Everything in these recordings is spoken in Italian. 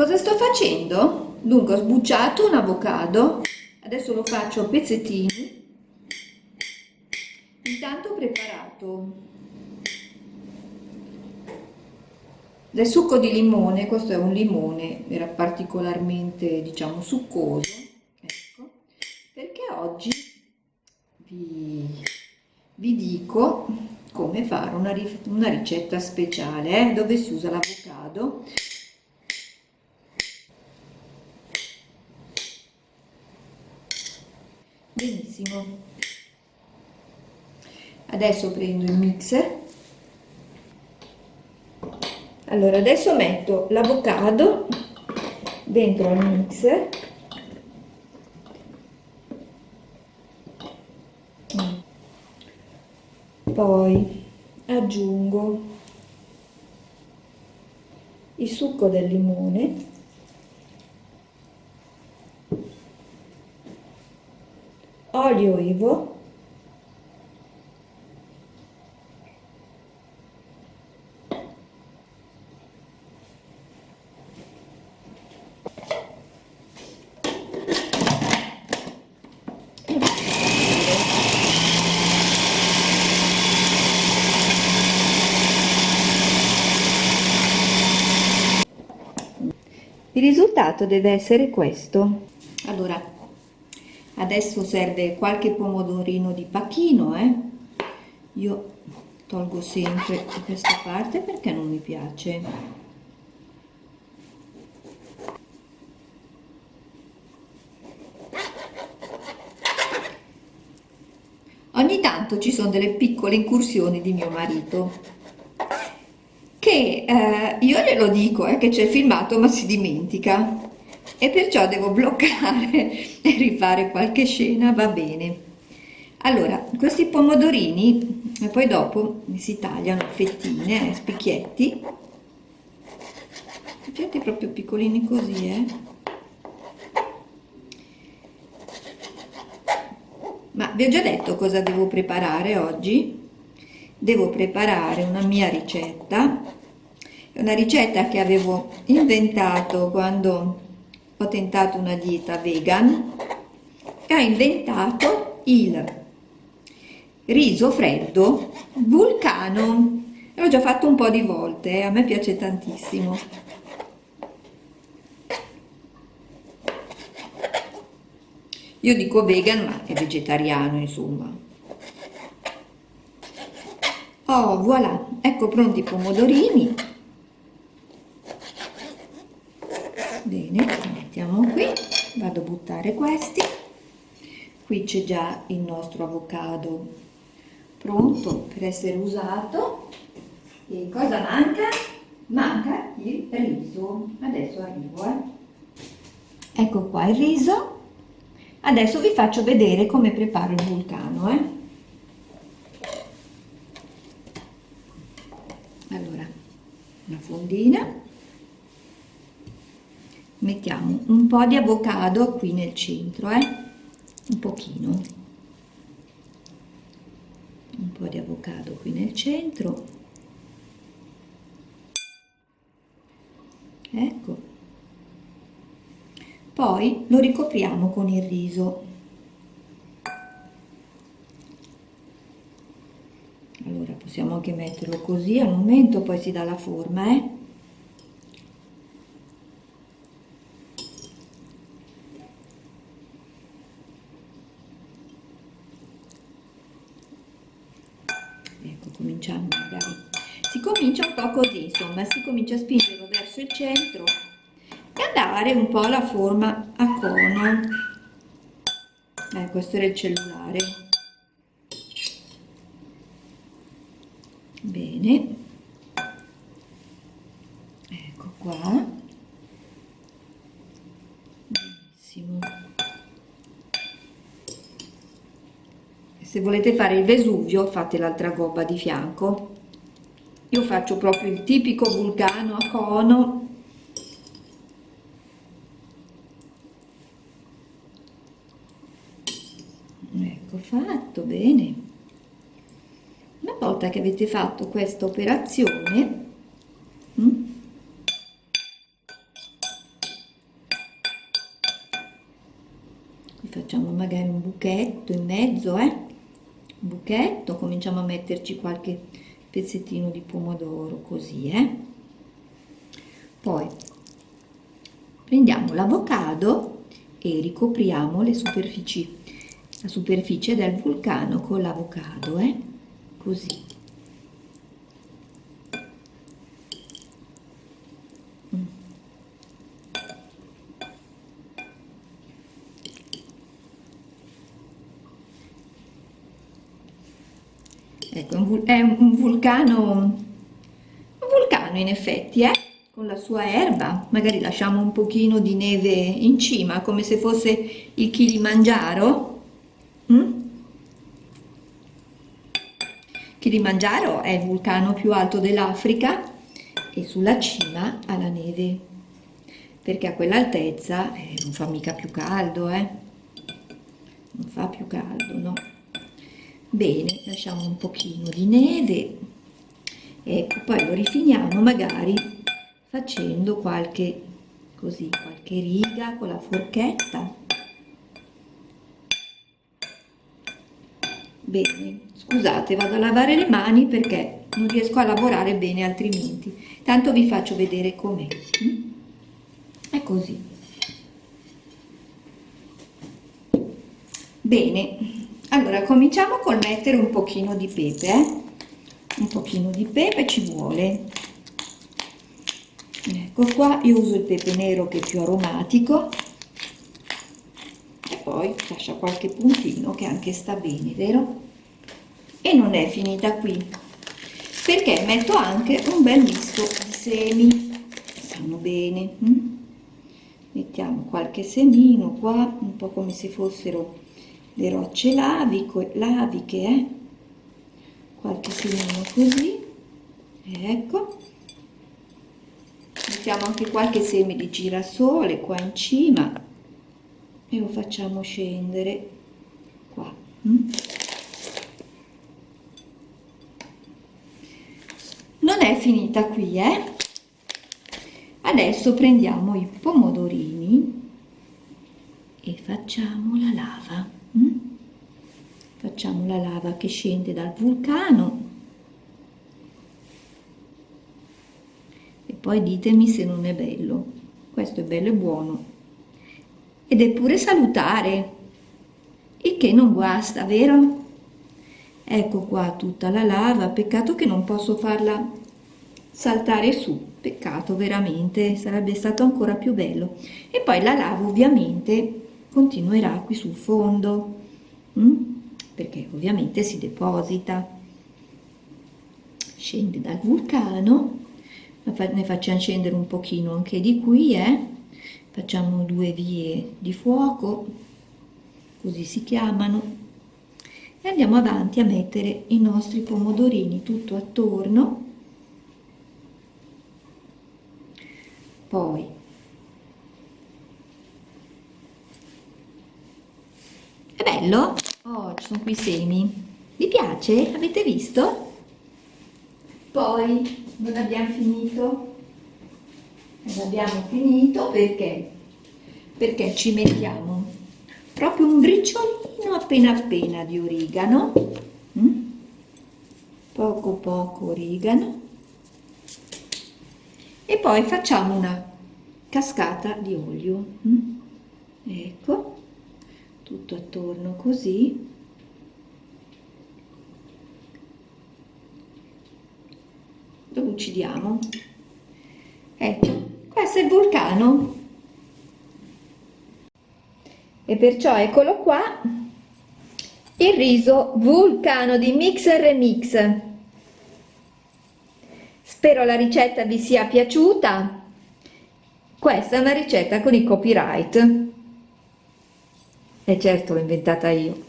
cosa sto facendo? Dunque ho sbucciato un avocado, adesso lo faccio a pezzettini, intanto ho preparato del succo di limone, questo è un limone, era particolarmente diciamo succoso, ecco, perché oggi vi, vi dico come fare una, una ricetta speciale eh, dove si usa l'avocado benissimo. Adesso prendo il mixer. Allora adesso metto l'avocado dentro al mixer. Poi aggiungo il succo del limone olio ivo il risultato deve essere questo. Allora adesso serve qualche pomodorino di pacchino eh? io tolgo sempre questa parte perché non mi piace ogni tanto ci sono delle piccole incursioni di mio marito che eh, io glielo dico eh, che c'è filmato ma si dimentica e perciò devo bloccare e rifare qualche scena, va bene. Allora, questi pomodorini e poi dopo si tagliano fettine, a spicchietti, spicchietti proprio piccolini così, eh. Ma vi ho già detto cosa devo preparare oggi? devo preparare una mia ricetta una ricetta che avevo inventato quando tentato una dieta vegan e ho inventato il riso freddo vulcano. L'ho già fatto un po' di volte eh? a me piace tantissimo. Io dico vegan ma è vegetariano insomma. Oh voilà. Ecco pronti i pomodorini. Bene buttare questi qui c'è già il nostro avocado pronto per essere usato e cosa manca? manca il riso adesso arrivo eh. ecco qua il riso adesso vi faccio vedere come preparo il vulcano eh. una fondina mettiamo un po' di avocado qui nel centro eh? un pochino un po' di avocado qui nel centro ecco poi lo ricopriamo con il riso allora possiamo anche metterlo così al momento poi si dà la forma eh? Cominciamo magari si comincia un po' così insomma si comincia a spingerlo verso il centro e a dare un po' la forma a cono. Eh, questo era il cellulare. Bene. Ecco qua se volete fare il Vesuvio fate l'altra gobba di fianco. Io faccio proprio il tipico vulcano a cono. Ecco fatto bene. Una volta che avete fatto questa operazione mm, facciamo magari un buchetto in mezzo eh? Buchetto, cominciamo a metterci qualche pezzettino di pomodoro così, eh? Poi prendiamo l'avocado e ricopriamo le superfici, la superficie del vulcano con l'avocado, eh? Così. È un vulcano, un vulcano in effetti, eh? con la sua erba, magari lasciamo un pochino di neve in cima, come se fosse il Kilimangiaro. Mm? Kilimangiaro è il vulcano più alto dell'Africa e sulla cima ha la neve, perché a quell'altezza eh, non fa mica più caldo, eh? Non fa più caldo, no? Bene lasciamo un pochino di neve ecco poi lo rifiniamo magari facendo qualche così qualche riga con la forchetta. Bene scusate vado a lavare le mani perché non riesco a lavorare bene altrimenti. Tanto vi faccio vedere com'è. È così. Bene allora cominciamo col mettere un pochino di pepe eh? un pochino di pepe ci vuole ecco qua io uso il pepe nero che è più aromatico e poi lascia qualche puntino che anche sta bene vero e non è finita qui perché metto anche un bel misto di semi stanno bene hm? mettiamo qualche semino qua un po' come se fossero le rocce lavico, laviche, eh? qualche semino così, ecco, mettiamo anche qualche seme di girasole qua in cima e lo facciamo scendere qua. Mm? Non è finita qui, eh? Adesso prendiamo i pomodorini e facciamo la lava. Mm? Facciamo la lava che scende dal vulcano e poi ditemi se non è bello. Questo è bello e buono ed è pure salutare, il che non guasta, vero? Ecco qua tutta la lava, peccato che non posso farla saltare su, peccato veramente, sarebbe stato ancora più bello. E poi la lava ovviamente continuerà qui sul fondo hm? Perché ovviamente si deposita scende dal vulcano ne facciamo scendere un pochino anche di qui eh? facciamo due vie di fuoco così si chiamano e andiamo avanti a mettere i nostri pomodorini tutto attorno poi È bello? Oh, ci sono qui i semi. Vi piace? Avete visto? Poi non abbiamo finito. Non abbiamo finito perché? Perché ci mettiamo proprio un briciolino appena appena di origano. Mm? Poco poco origano. E poi facciamo una cascata di olio. Mm? Ecco tutto attorno così. Lo uccidiamo? Ecco questo è il vulcano. E perciò eccolo qua il riso vulcano di mix remix spero la ricetta vi sia piaciuta. Questa è una ricetta con i copyright e certo l'ho inventata io.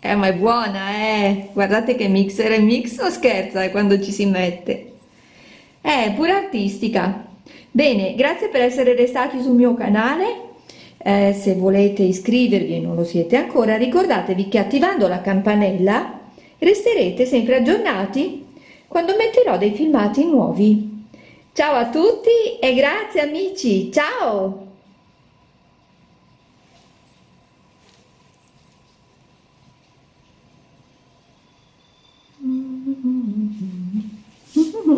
Eh, ma è buona, eh! Guardate che mixer e mix non scherza eh, quando ci si mette. È pure artistica. Bene, grazie per essere restati sul mio canale. Eh, se volete iscrivervi e non lo siete ancora, ricordatevi che attivando la campanella resterete sempre aggiornati quando metterò dei filmati nuovi. Ciao a tutti e grazie amici, ciao!